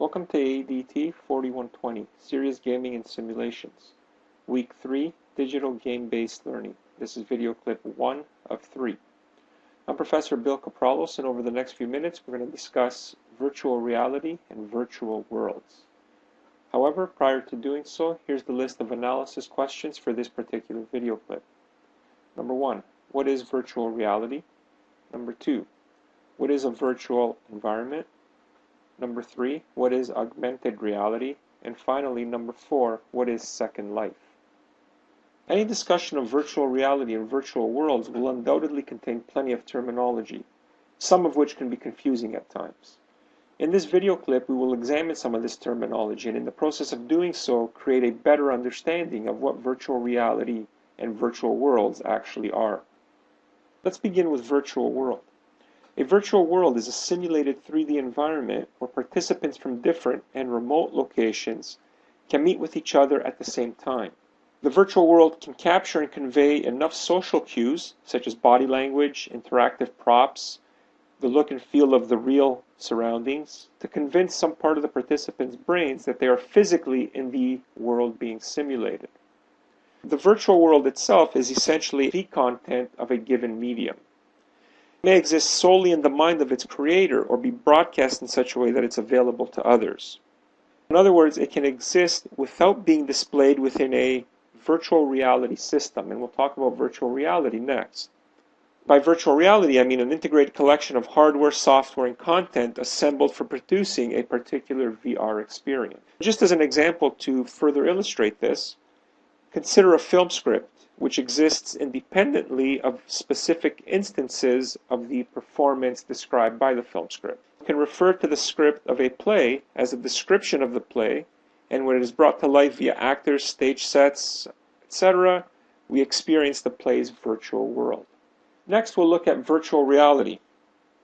Welcome to ADT 4120, Serious Gaming and Simulations. Week 3, Digital Game-Based Learning. This is video clip 1 of 3. I'm Professor Bill Kapralos, and over the next few minutes we're going to discuss virtual reality and virtual worlds. However, prior to doing so, here's the list of analysis questions for this particular video clip. Number 1. What is virtual reality? Number 2. What is a virtual environment? Number three, what is augmented reality? And finally, number four, what is Second Life? Any discussion of virtual reality and virtual worlds will undoubtedly contain plenty of terminology, some of which can be confusing at times. In this video clip, we will examine some of this terminology and in the process of doing so, create a better understanding of what virtual reality and virtual worlds actually are. Let's begin with virtual world. A virtual world is a simulated 3D environment where participants from different and remote locations can meet with each other at the same time. The virtual world can capture and convey enough social cues, such as body language, interactive props, the look and feel of the real surroundings, to convince some part of the participants' brains that they are physically in the world being simulated. The virtual world itself is essentially the content of a given medium may exist solely in the mind of its creator or be broadcast in such a way that it's available to others. In other words, it can exist without being displayed within a virtual reality system, and we'll talk about virtual reality next. By virtual reality, I mean an integrated collection of hardware, software, and content assembled for producing a particular VR experience. Just as an example to further illustrate this, consider a film script which exists independently of specific instances of the performance described by the film script. You can refer to the script of a play as a description of the play, and when it is brought to life via actors, stage sets, etc., we experience the play's virtual world. Next, we'll look at virtual reality.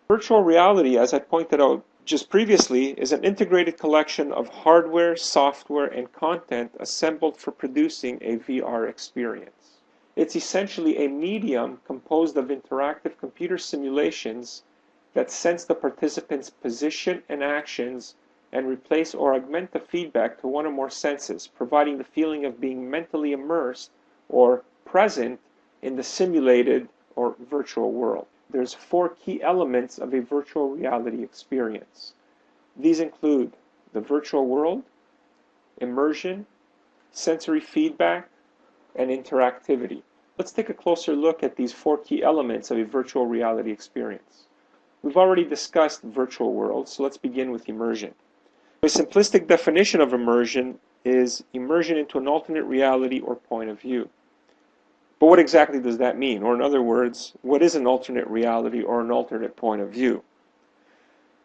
Virtual reality, as I pointed out just previously, is an integrated collection of hardware, software, and content assembled for producing a VR experience. It's essentially a medium composed of interactive computer simulations that sense the participant's position and actions and replace or augment the feedback to one or more senses, providing the feeling of being mentally immersed or present in the simulated or virtual world. There's four key elements of a virtual reality experience. These include the virtual world, immersion, sensory feedback, and interactivity. Let's take a closer look at these four key elements of a virtual reality experience. We've already discussed virtual worlds, so let's begin with immersion. A simplistic definition of immersion is immersion into an alternate reality or point of view. But what exactly does that mean? Or in other words, what is an alternate reality or an alternate point of view?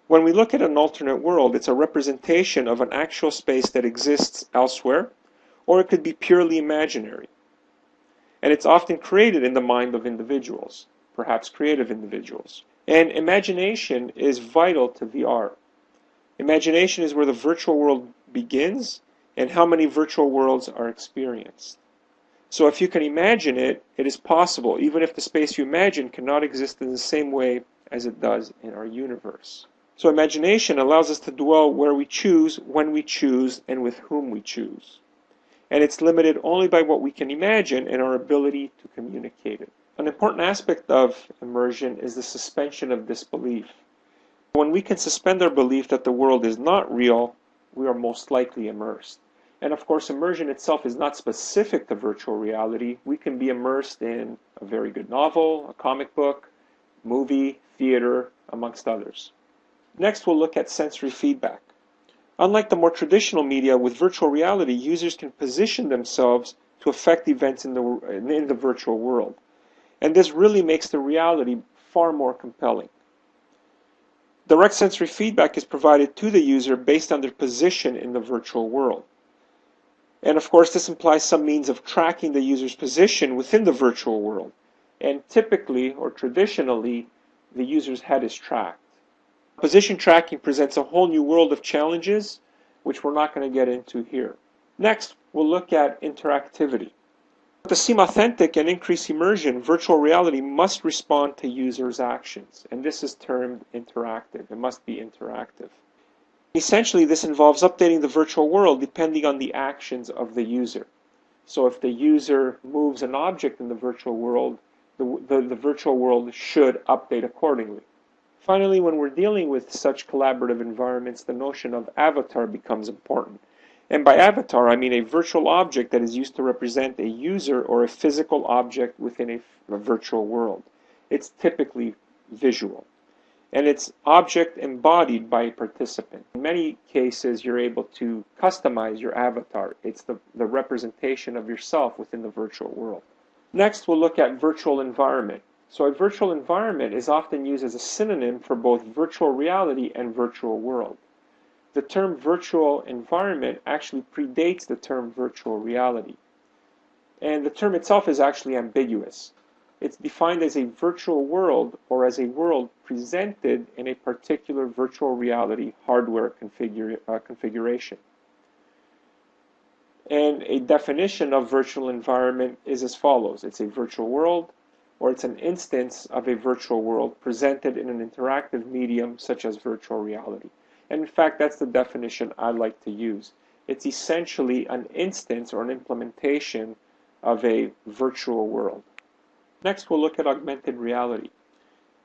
When we look at an alternate world, it's a representation of an actual space that exists elsewhere, or it could be purely imaginary. And it's often created in the mind of individuals, perhaps creative individuals. And imagination is vital to VR. Imagination is where the virtual world begins and how many virtual worlds are experienced. So if you can imagine it, it is possible, even if the space you imagine cannot exist in the same way as it does in our universe. So imagination allows us to dwell where we choose, when we choose, and with whom we choose and it's limited only by what we can imagine and our ability to communicate it. An important aspect of immersion is the suspension of disbelief. When we can suspend our belief that the world is not real, we are most likely immersed. And of course, immersion itself is not specific to virtual reality. We can be immersed in a very good novel, a comic book, movie, theater, amongst others. Next, we'll look at sensory feedback. Unlike the more traditional media, with virtual reality, users can position themselves to affect events in the, in the virtual world. And this really makes the reality far more compelling. Direct sensory feedback is provided to the user based on their position in the virtual world. And of course, this implies some means of tracking the user's position within the virtual world. And typically, or traditionally, the user's head is tracked. Position tracking presents a whole new world of challenges, which we're not going to get into here. Next, we'll look at interactivity. To seem authentic and increase immersion, virtual reality must respond to users' actions, and this is termed interactive. It must be interactive. Essentially, this involves updating the virtual world depending on the actions of the user. So if the user moves an object in the virtual world, the, the, the virtual world should update accordingly. Finally, when we're dealing with such collaborative environments, the notion of avatar becomes important. And by avatar, I mean a virtual object that is used to represent a user or a physical object within a, a virtual world. It's typically visual. And it's object embodied by a participant. In many cases, you're able to customize your avatar. It's the, the representation of yourself within the virtual world. Next, we'll look at virtual environment. So a virtual environment is often used as a synonym for both virtual reality and virtual world. The term virtual environment actually predates the term virtual reality. And the term itself is actually ambiguous. It's defined as a virtual world or as a world presented in a particular virtual reality hardware configura uh, configuration. And a definition of virtual environment is as follows. It's a virtual world or it's an instance of a virtual world presented in an interactive medium such as virtual reality. And in fact, that's the definition I like to use. It's essentially an instance or an implementation of a virtual world. Next, we'll look at augmented reality.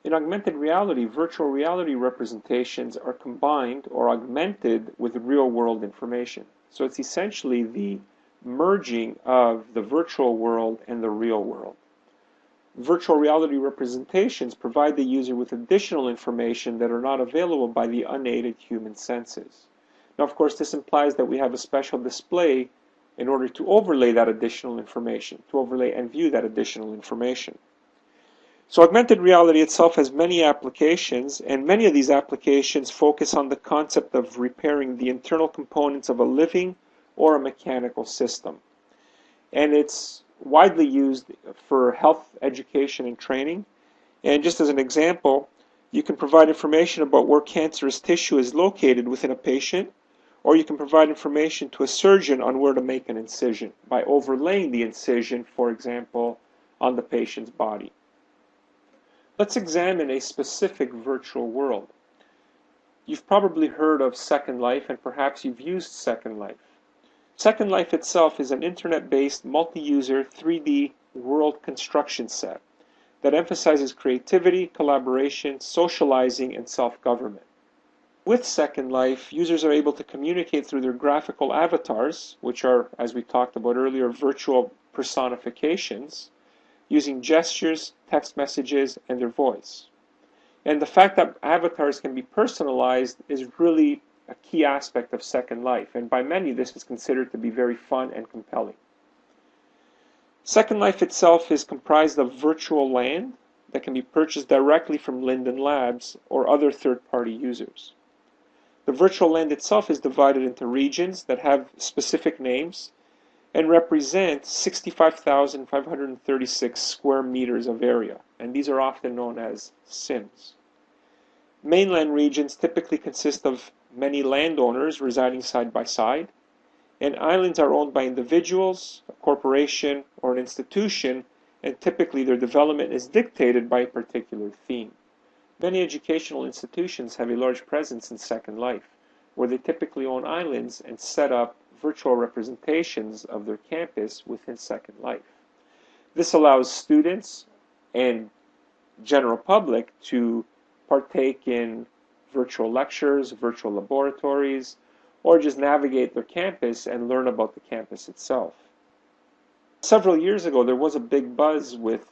In augmented reality, virtual reality representations are combined or augmented with real-world information. So it's essentially the merging of the virtual world and the real world. Virtual reality representations provide the user with additional information that are not available by the unaided human senses. Now, of course, this implies that we have a special display in order to overlay that additional information, to overlay and view that additional information. So augmented reality itself has many applications, and many of these applications focus on the concept of repairing the internal components of a living or a mechanical system. And it's widely used for health education and training. And just as an example, you can provide information about where cancerous tissue is located within a patient, or you can provide information to a surgeon on where to make an incision by overlaying the incision, for example, on the patient's body. Let's examine a specific virtual world. You've probably heard of Second Life and perhaps you've used Second Life. Second Life itself is an internet-based multi-user 3D world construction set that emphasizes creativity, collaboration, socializing, and self-government. With Second Life, users are able to communicate through their graphical avatars, which are, as we talked about earlier, virtual personifications, using gestures, text messages, and their voice. And the fact that avatars can be personalized is really a key aspect of Second Life, and by many this is considered to be very fun and compelling. Second Life itself is comprised of virtual land that can be purchased directly from Linden Labs or other third-party users. The virtual land itself is divided into regions that have specific names and represent 65,536 square meters of area, and these are often known as SIMs. Mainland regions typically consist of many landowners residing side by side, and islands are owned by individuals, a corporation, or an institution, and typically their development is dictated by a particular theme. Many educational institutions have a large presence in Second Life, where they typically own islands and set up virtual representations of their campus within Second Life. This allows students and general public to partake in virtual lectures, virtual laboratories, or just navigate their campus and learn about the campus itself. Several years ago, there was a big buzz with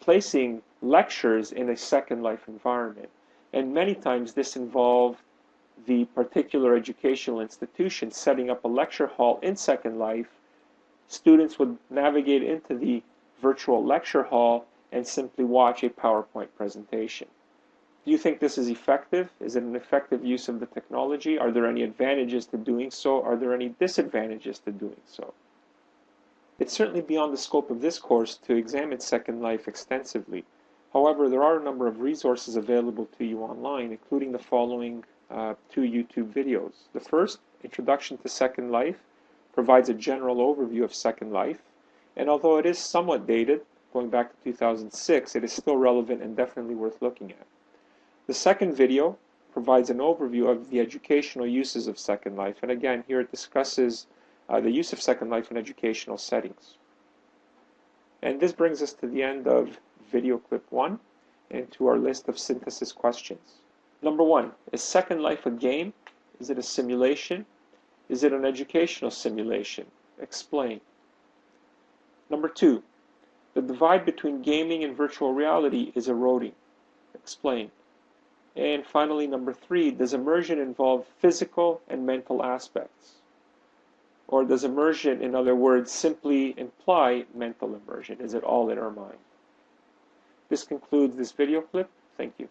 placing lectures in a Second Life environment. And many times this involved the particular educational institution setting up a lecture hall in Second Life. Students would navigate into the virtual lecture hall and simply watch a PowerPoint presentation. Do you think this is effective? Is it an effective use of the technology? Are there any advantages to doing so? Are there any disadvantages to doing so? It's certainly beyond the scope of this course to examine Second Life extensively. However, there are a number of resources available to you online, including the following uh, two YouTube videos. The first, Introduction to Second Life, provides a general overview of Second Life, and although it is somewhat dated, going back to 2006, it is still relevant and definitely worth looking at. The second video provides an overview of the educational uses of Second Life. And again, here it discusses uh, the use of Second Life in educational settings. And this brings us to the end of video clip one and to our list of synthesis questions. Number one, is Second Life a game? Is it a simulation? Is it an educational simulation? Explain. Number two, the divide between gaming and virtual reality is eroding. Explain. And finally, number three, does immersion involve physical and mental aspects? Or does immersion, in other words, simply imply mental immersion? Is it all in our mind? This concludes this video clip. Thank you.